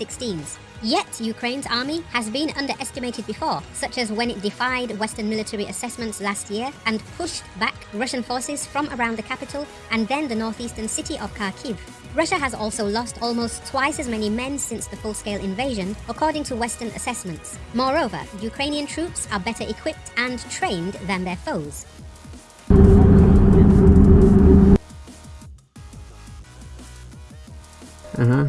F-16s. Yet, Ukraine's army has been underestimated before, such as when it defied Western military assessments last year and pushed back Russian forces from around the capital and then the northeastern city of Kharkiv. Russia has also lost almost twice as many men since the full-scale invasion, according to Western assessments. Moreover, Ukrainian troops are better equipped and trained than their foes. Uh-huh.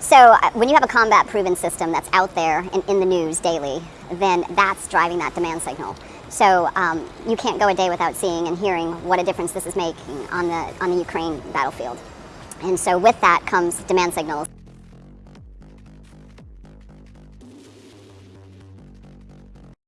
So uh, when you have a combat proven system that's out there and in the news daily, then that's driving that demand signal. So um, you can't go a day without seeing and hearing what a difference this is making on the, on the Ukraine battlefield. And so with that comes demand signals.